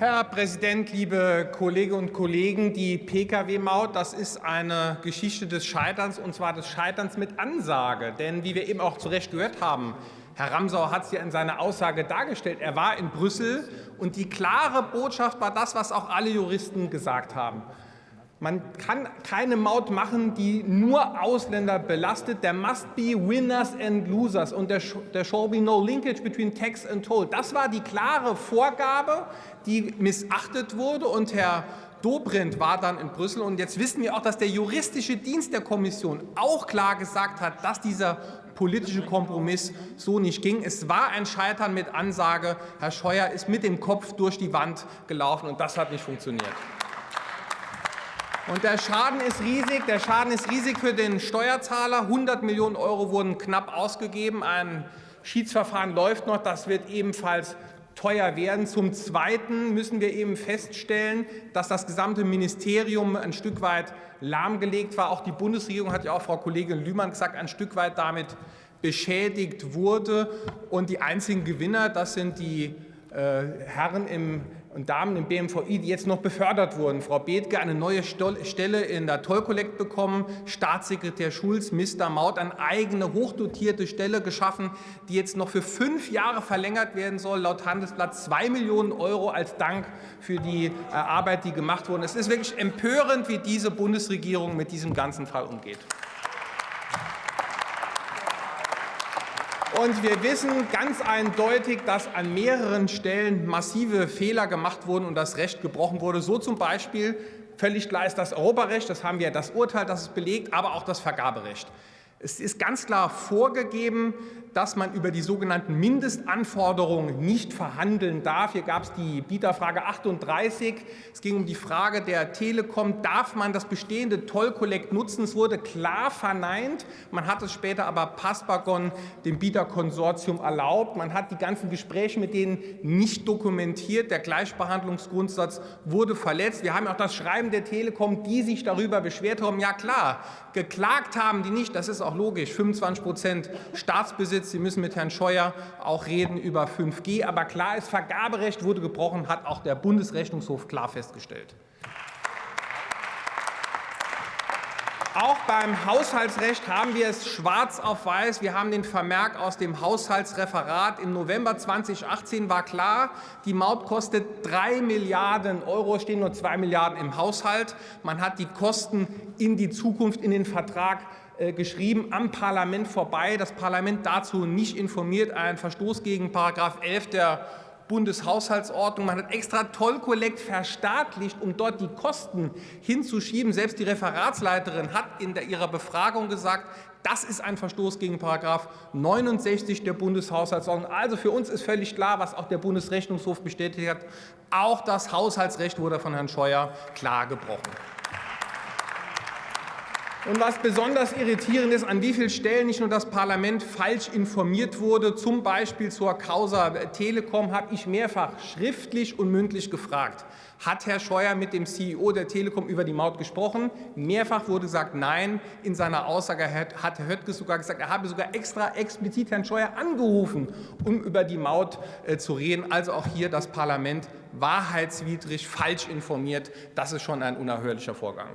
Herr Präsident, liebe Kolleginnen und Kollegen! Die Pkw-Maut, das ist eine Geschichte des Scheiterns, und zwar des Scheiterns mit Ansage. Denn wie wir eben auch zu Recht gehört haben, Herr Ramsauer hat es ja in seiner Aussage dargestellt, er war in Brüssel, und die klare Botschaft war das, was auch alle Juristen gesagt haben. Man kann keine Maut machen, die nur Ausländer belastet. There must be winners and losers. Und there, shall be no linkage between tax and toll. Das war die klare Vorgabe, die missachtet wurde. Und Herr Dobrindt war dann in Brüssel. Und jetzt wissen wir auch, dass der juristische Dienst der Kommission auch klar gesagt hat, dass dieser politische Kompromiss so nicht ging. Es war ein Scheitern mit Ansage. Herr Scheuer ist mit dem Kopf durch die Wand gelaufen, und das hat nicht funktioniert. Und der Schaden ist riesig. Der Schaden ist riesig für den Steuerzahler. 100 Millionen Euro wurden knapp ausgegeben. Ein Schiedsverfahren läuft noch. Das wird ebenfalls teuer werden. Zum Zweiten müssen wir eben feststellen, dass das gesamte Ministerium ein Stück weit lahmgelegt war. Auch die Bundesregierung hat ja auch Frau Kollegin Lühmann gesagt, ein Stück weit damit beschädigt wurde. Und die einzigen Gewinner, das sind die äh, Herren im und Damen im BMVI, die jetzt noch befördert wurden. Frau Bethke eine neue Stelle in der Tollkollekt bekommen, Staatssekretär Schulz, Mr. Maut eine eigene hochdotierte Stelle geschaffen, die jetzt noch für fünf Jahre verlängert werden soll, laut Handelsblatt zwei Millionen Euro als Dank für die äh, Arbeit, die gemacht wurde. Es ist wirklich empörend, wie diese Bundesregierung mit diesem ganzen Fall umgeht. Und wir wissen ganz eindeutig, dass an mehreren Stellen massive Fehler gemacht wurden und das Recht gebrochen wurde. So zum Beispiel völlig klar ist das Europarecht, das haben wir das Urteil, das es belegt, aber auch das Vergaberecht. Es ist ganz klar vorgegeben, dass man über die sogenannten Mindestanforderungen nicht verhandeln darf. Hier gab es die Bieterfrage 38. Es ging um die Frage der Telekom, darf man das bestehende Tollkollekt nutzen? Es wurde klar verneint. Man hat es später aber Passbagon, dem Bieterkonsortium, erlaubt. Man hat die ganzen Gespräche mit denen nicht dokumentiert. Der Gleichbehandlungsgrundsatz wurde verletzt. Wir haben auch das Schreiben der Telekom, die sich darüber beschwert haben. Ja klar, geklagt haben die nicht. Das ist logisch. 25 Prozent Staatsbesitz Sie müssen mit Herrn Scheuer auch reden über 5G. Aber klar ist, Vergaberecht wurde gebrochen, hat auch der Bundesrechnungshof klar festgestellt. Auch beim Haushaltsrecht haben wir es schwarz auf weiß. Wir haben den Vermerk aus dem Haushaltsreferat. Im November 2018 war klar, die Maut kostet 3 Milliarden Euro, stehen nur 2 Milliarden im Haushalt. Man hat die Kosten in die Zukunft in den Vertrag geschrieben, am Parlament vorbei, das Parlament dazu nicht informiert, ein Verstoß gegen § 11 der Bundeshaushaltsordnung. Man hat extra Tollkollekt verstaatlicht, um dort die Kosten hinzuschieben. Selbst die Referatsleiterin hat in der, ihrer Befragung gesagt, das ist ein Verstoß gegen § 69 der Bundeshaushaltsordnung. Also für uns ist völlig klar, was auch der Bundesrechnungshof bestätigt hat, auch das Haushaltsrecht wurde von Herrn Scheuer klar gebrochen. Und was besonders irritierend ist, an wie vielen Stellen nicht nur das Parlament falsch informiert wurde, zum Beispiel zur Causa Telekom, habe ich mehrfach schriftlich und mündlich gefragt. Hat Herr Scheuer mit dem CEO der Telekom über die Maut gesprochen? Mehrfach wurde gesagt, nein. In seiner Aussage hat Herr Höttges sogar gesagt, er habe sogar extra explizit Herrn Scheuer angerufen, um über die Maut äh, zu reden. Also auch hier das Parlament wahrheitswidrig falsch informiert. Das ist schon ein unerhörlicher Vorgang.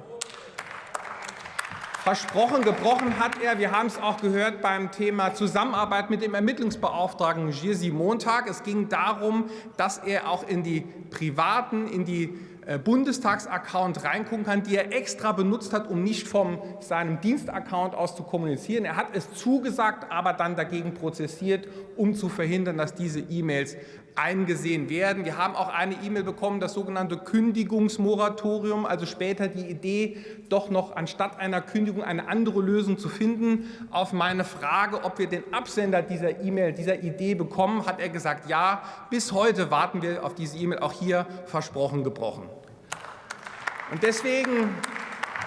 Versprochen, gebrochen hat er, wir haben es auch gehört beim Thema Zusammenarbeit mit dem Ermittlungsbeauftragten Jerzy Montag. Es ging darum, dass er auch in die privaten, in die äh, Bundestagsaccount reingucken kann, die er extra benutzt hat, um nicht von seinem Dienstaccount aus zu kommunizieren. Er hat es zugesagt, aber dann dagegen prozessiert, um zu verhindern, dass diese E-Mails eingesehen werden. Wir haben auch eine E-Mail bekommen, das sogenannte Kündigungsmoratorium, also später die Idee, doch noch anstatt einer Kündigung eine andere Lösung zu finden. Auf meine Frage, ob wir den Absender dieser E-Mail, dieser Idee bekommen, hat er gesagt, ja, bis heute warten wir auf diese E-Mail, auch hier versprochen gebrochen. Und deswegen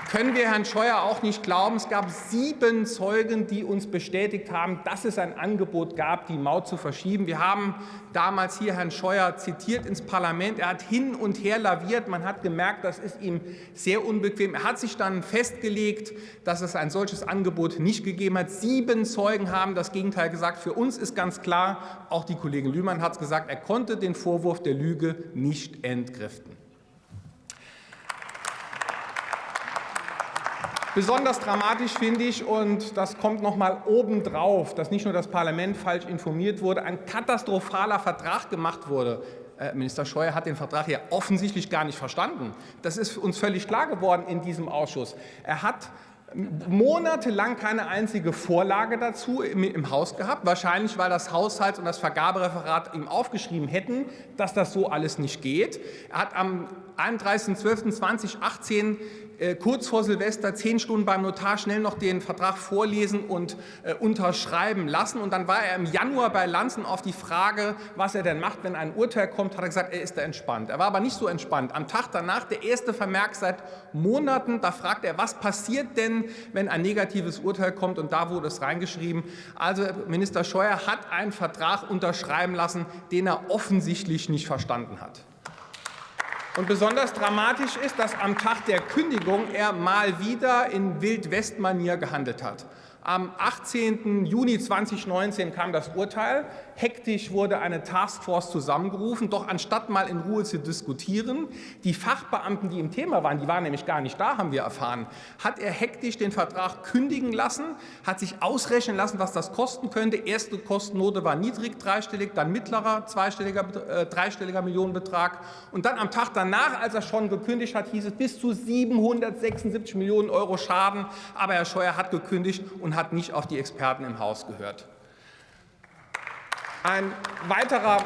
können wir Herrn Scheuer auch nicht glauben. Es gab sieben Zeugen, die uns bestätigt haben, dass es ein Angebot gab, die Maut zu verschieben. Wir haben damals hier Herrn Scheuer zitiert ins Parlament. Er hat hin und her laviert. Man hat gemerkt, das ist ihm sehr unbequem. Er hat sich dann festgelegt, dass es ein solches Angebot nicht gegeben hat. Sieben Zeugen haben das Gegenteil gesagt. Für uns ist ganz klar, auch die Kollegin Lühmann hat es gesagt, er konnte den Vorwurf der Lüge nicht entkräften. Besonders dramatisch finde ich, und das kommt noch mal obendrauf, dass nicht nur das Parlament falsch informiert wurde, ein katastrophaler Vertrag gemacht wurde. Äh, Minister Scheuer hat den Vertrag ja offensichtlich gar nicht verstanden. Das ist uns völlig klar geworden in diesem Ausschuss. Er hat monatelang keine einzige Vorlage dazu im, Haus gehabt, wahrscheinlich weil das Haushalts- und das Vergabereferat ihm aufgeschrieben hätten, dass das so alles nicht geht. Er hat am 31.12.2018 äh, kurz vor Silvester zehn Stunden beim Notar schnell noch den Vertrag vorlesen und äh, unterschreiben lassen. Und dann war er im Januar bei Lanzen auf die Frage, was er denn macht, wenn ein Urteil kommt, hat er gesagt, er ist da entspannt. Er war aber nicht so entspannt. Am Tag danach der erste Vermerk seit Monaten, da fragt er, was passiert denn, wenn ein negatives Urteil kommt? Und da wurde es reingeschrieben. Also Minister Scheuer hat einen Vertrag unterschreiben lassen, den er offensichtlich nicht verstanden hat. Und besonders dramatisch ist, dass am Tag der Kündigung er mal wieder in Wildwestmanier gehandelt hat. Am 18. Juni 2019 kam das Urteil. Hektisch wurde eine Taskforce zusammengerufen. Doch anstatt mal in Ruhe zu diskutieren, die Fachbeamten, die im Thema waren, die waren nämlich gar nicht da, haben wir erfahren, hat er hektisch den Vertrag kündigen lassen, hat sich ausrechnen lassen, was das kosten könnte. Erste Kostennote war niedrig, dreistellig, dann mittlerer, zweistelliger, äh, dreistelliger Millionenbetrag. Und dann am Tag danach, als er schon gekündigt hat, hieß es bis zu 776 Millionen Euro Schaden. Aber Herr Scheuer hat gekündigt und hat nicht auf die Experten im Haus gehört. Ein weiterer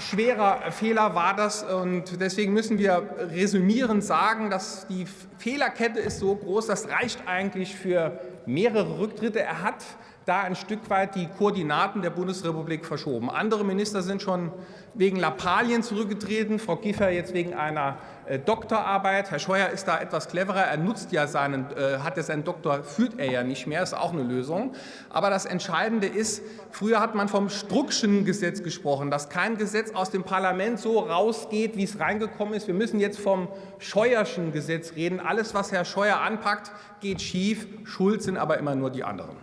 schwerer Fehler war das und deswegen müssen wir resümierend sagen, dass die Fehlerkette ist so groß, das reicht eigentlich für mehrere Rücktritte. Er hat da ein Stück weit die Koordinaten der Bundesrepublik verschoben. Andere Minister sind schon wegen Lappalien zurückgetreten, Frau Giffer jetzt wegen einer äh, Doktorarbeit. Herr Scheuer ist da etwas cleverer. Er nutzt ja seinen, äh, hat ja seinen Doktor, führt er ja nicht mehr, ist auch eine Lösung. Aber das Entscheidende ist, früher hat man vom Struckschen Gesetz gesprochen, dass kein Gesetz aus dem Parlament so rausgeht, wie es reingekommen ist. Wir müssen jetzt vom Scheuerschen Gesetz reden. Alles, was Herr Scheuer anpackt, geht schief. Schuld sind aber immer nur die anderen.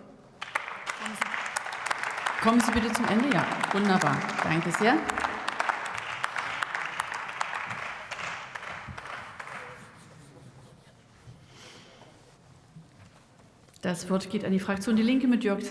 Kommen Sie bitte zum Ende. Ja, wunderbar. Danke sehr. Das Wort geht an die Fraktion Die Linke mit Jörg